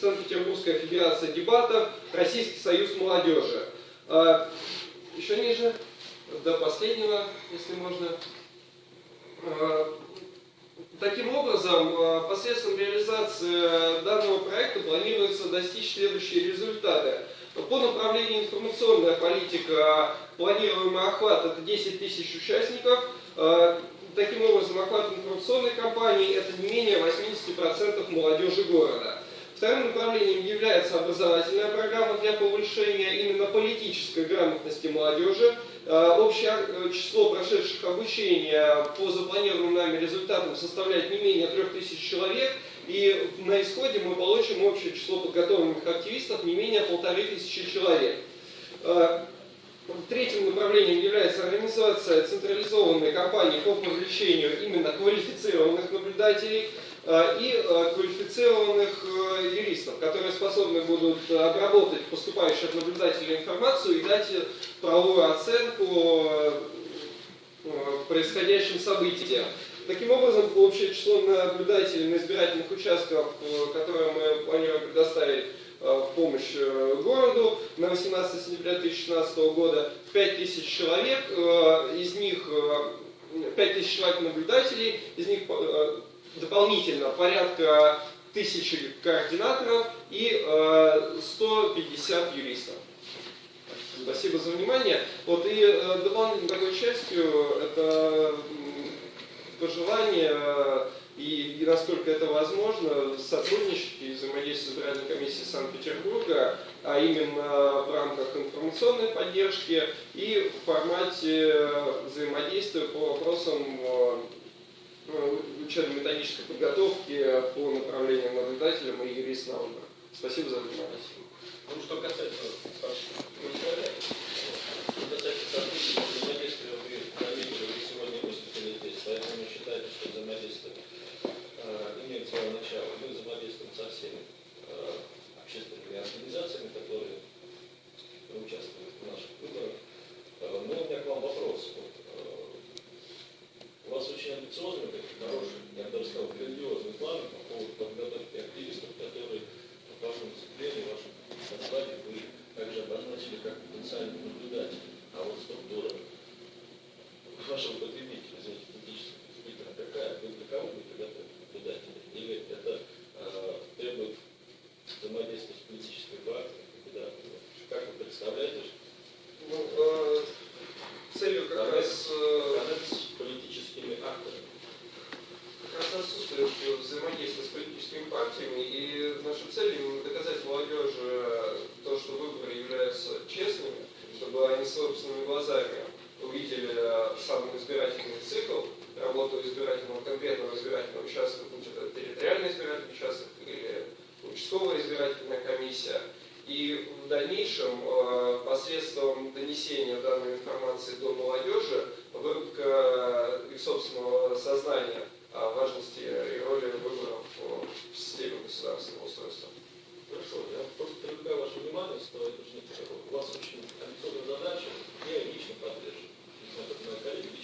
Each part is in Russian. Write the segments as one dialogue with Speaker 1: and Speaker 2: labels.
Speaker 1: Санкт-Петербургская Федерация дебатов, Российский союз молодежи. Еще ниже, до последнего, если можно. Таким образом, посредством реализации данного проекта планируется достичь следующие результаты. По направлению информационная политика, планируемый охват это 10 тысяч участников. Таким образом, охват информационной кампании это не менее 80% молодежи города. Вторым направлением является образовательная программа для повышения именно политической грамотности молодежи. Общее число прошедших обучения по запланированным нами результатам составляет не менее 3000 человек. И на исходе мы получим общее число подготовленных активистов не менее полторы тысячи человек. Третьим направлением является организация централизованной кампании по привлечению именно квалифицированных наблюдателей и квалифицированных юристов, которые способны будут обработать поступающую от наблюдателя информацию и дать правовую оценку происходящим событиям. Таким образом, общее число наблюдателей на избирательных участках, которые мы планируем предоставить в помощь городу на 18 сентября 2016 года 5000 человек, из них 5000 человек наблюдателей, из них дополнительно порядка тысячи координаторов и 150 юристов. Спасибо за внимание. Вот и дополнительной такой частью это пожелание и, и насколько это возможно, сотрудничать и взаимодействовать с избирательной комиссией Санкт-Петербурга, а именно в рамках информационной поддержки и в формате взаимодействия по вопросам учебно-методической подготовки по направлениям наблюдателям и юрист. Спасибо за внимание.
Speaker 2: Ну, что касается старших материалов, что касается сотрудничества, взаимодействия, вы заметили, вы сегодня выступили здесь, поэтому мы считаем, что взаимодействие э, имеет свое начало. Мы взаимодействуем со всеми э, общественными организациями, которые участвуют в наших выборах. Э, но у меня к вам вопрос. Вот, э, у вас очень амбициозный, такой хороший, я бы даже сказал, грандиозный план по поводу подготовки активистов, которые в вашем выступлении, в вашем докладе вы также обозначили как потенциальный наблюдатель. А вот структура вашего потребителя, извините, политического потребителя какая? Вы для кого вы приготовили наблюдателя? Или это э, требует взаимодействия с политической партией? Куда? Как вы представляете?
Speaker 1: Ну, э, целью как
Speaker 2: Коннект,
Speaker 1: раз... Э,
Speaker 2: коннект с политическими акторами.
Speaker 1: как раз отсутствует взаимодействие с политическими партиями, и наша цель именно доказать молодежи то, что выборы являются честными, чтобы они собственными глазами увидели сам избирательный цикл, работу избирательного конкретного избирательного участка, будь это территориальный избирательный участок или участковая избирательная комиссия. И в дальнейшем э, посредством донесения данной информации до молодежи, выработка их собственного сознания о важности и роли выборов в системе государственного устройства.
Speaker 2: Хорошо, я просто привлекаю ваше внимание, что это у вас очень амбициозная задача, я лично поддерживаю, не знаю, как мои коллеги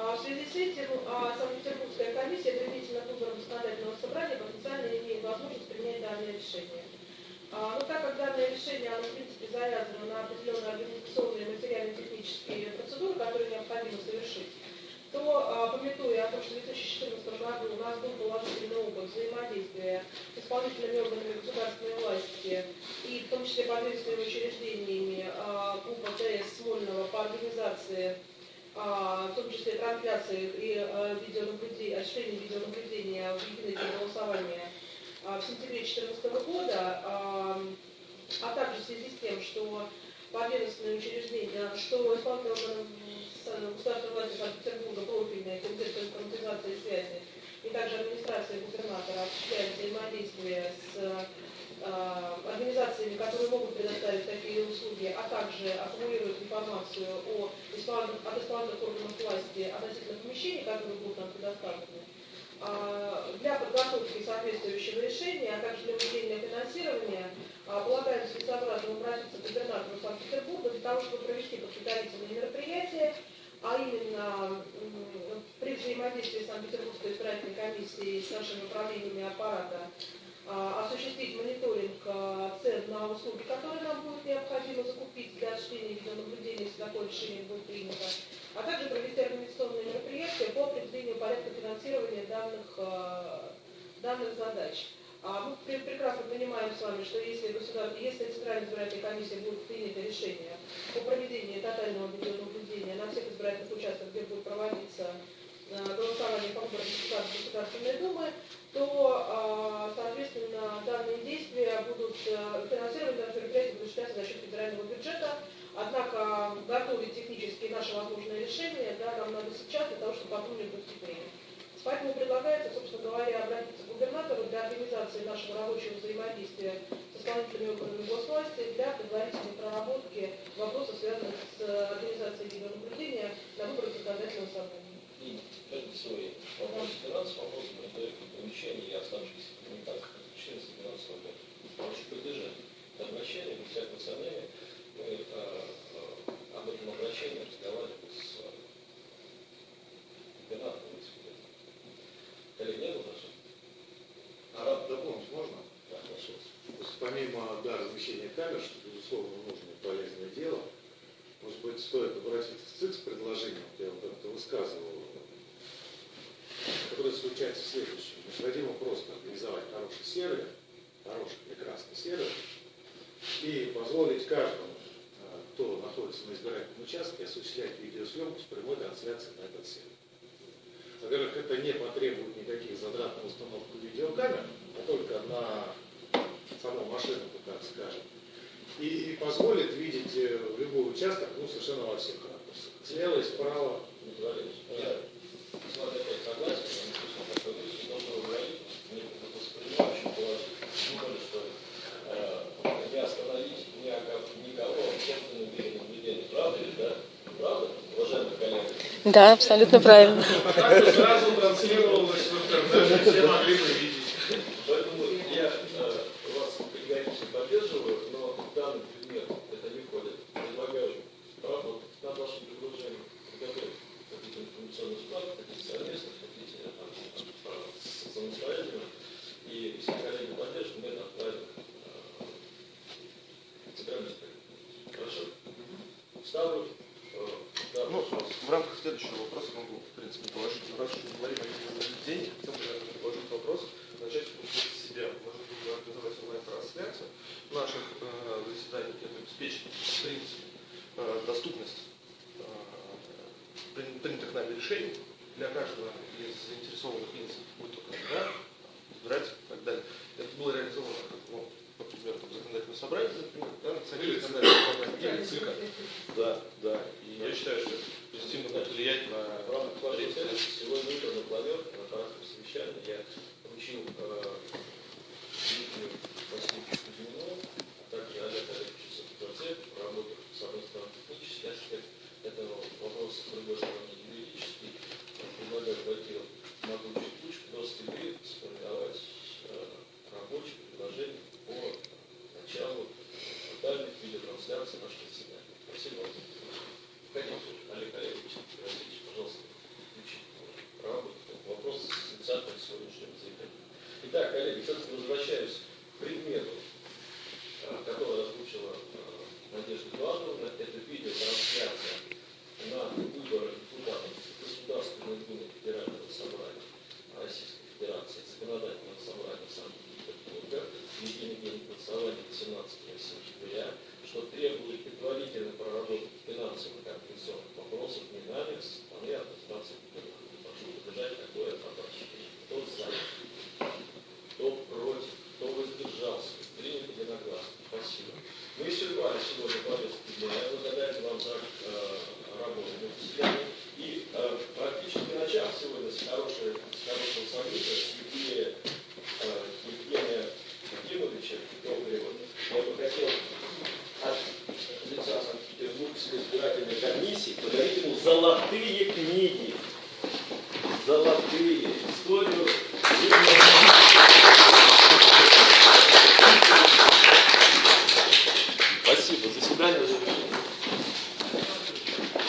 Speaker 3: В
Speaker 4: связи с этим Санкт-Петербургская комиссия применительно к выборам законодательного собрания потенциально имеет возможность принять данное решение. А, Но так как данное решение, оно, в принципе, завязано на определенные организационные материально-технические процедуры, которые необходимо совершить, то, а, пометуя о том, что в 2014 году у нас был положительный опыт взаимодействия с исполнительными органами государственной власти и в том числе подведомственными учреждениями а, УПА ТС Смольного по организации в том числе трансляции и а, видеонаблюдения, осуществления видеонаблюдения в голосования а, в сентябре 2014 года, а, а также в связи с тем, что подведомственные учреждения, что с- государственной власти Санкт-Петербурга, профильные, комитет по информатизации связи, и также администрация губернатора осуществляют взаимодействие с а, организациями, которые могут предоставить такие услуги, а также аккумулируют информацию о исполн- от исполнительных органов власти относительно помещений, которые будут нам предоставлены, а, для подготовки соответствующего решения, а также для выделения финансирования, а, полагаем целесообразно обратиться к губернатору Санкт-Петербурга для того, чтобы провести подготовительные мероприятия, а именно при взаимодействии Санкт-Петербургской избирательной комиссии с нашими управлениями аппарата осуществить мониторинг а, цен на услуги, которые нам будет необходимо закупить для осуществления видеонаблюдения, если такое решение будет принято, а также провести организационные мероприятия по определению порядка финансирования данных, а, данных задач. А мы пре- прекрасно понимаем с вами, что если, государ... если Центральная избирательная комиссия будет принято решение по проведению тотального видеонаблюдения на всех избирательных участках, где будет проводиться э, голосование по выборам депутатов Государственной Думы, то, э, финансировать, данное мероприятие будет осуществляться за счет федерального бюджета. Однако готовить технически наше возможное решение да, нам надо сейчас для того, чтобы потом не допустить время. Поэтому предлагается, собственно говоря, обратиться к губернатору для организации нашего рабочего взаимодействия с исполнительными органами госвласти для предварительной проработки вопросов, связанных с организацией видеонаблюдения на выборах законодательного собрания
Speaker 2: каждый свой вопрос финансов, вопрос мониторинга помещений и оставшихся коммуникаций как 14-12 года. Прошу поддержать это обращение, без всякого сомнения. Мы э, э, об этом обращении разговаривали с э, губернатором. если Коллеги, нет вопросов?
Speaker 5: А дополнить можно?
Speaker 2: Да, прошу вас.
Speaker 5: То есть помимо да, размещения камер, что, безусловно, нужное и полезное дело, может быть, стоит обратиться в ЦИК с предложением, вот я вот это высказывал, которое заключается в следующем. Необходимо просто организовать хороший сервер, хороший, прекрасный сервер, и позволить каждому, э, кто находится на избирательном участке, осуществлять видеосъемку с прямой трансляцией на этот сервер. Во-первых, это не потребует никаких затрат на установку видеокамер, а только на саму машину, так скажем. И позволит видеть э, любой участок, ну, совершенно во всех ракурсах. Слева и справа.
Speaker 2: Да?
Speaker 6: Абсолютно правильно.
Speaker 3: Сразу транслировалось в все могли бы видеть.
Speaker 2: Поэтому я э, вас категорически поддерживаю, но в данный предмет это не входит. Предлагаю работать над вашим предложением, подготовить какие-то информационные справки, хотите совместно, хотите э, там, с- самостоятельно. И если коллеги поддержат, мы это отправим э, в центральный избирательный. Хорошо? Ставлю. э, да,
Speaker 7: Ну,
Speaker 2: прошу вас.
Speaker 7: в рамках следующего вопроса могу, в принципе, положить, раз уж мы говорим о видеонаблюдении, хотел бы наверное, предложить вопрос, начать с себя, может быть, организовать онлайн-трансляцию наших э, заседаний, это обеспечит, в принципе, э, доступность э, прин- принятых нами решений для каждого из заинтересованных лиц, будь то кандидат, избиратель и так далее. Это было реализовано, как, ну, по примеру, там, законодательного собрания, например, да, на
Speaker 5: Или
Speaker 7: законодательного собрания, или ЦИКа. Да, да. И я считаю, что это позитивно будет влиять на
Speaker 2: В рамках вашей сегодня утром на планерке, на коротком совещании, я что требует предварительно проработать финансовых и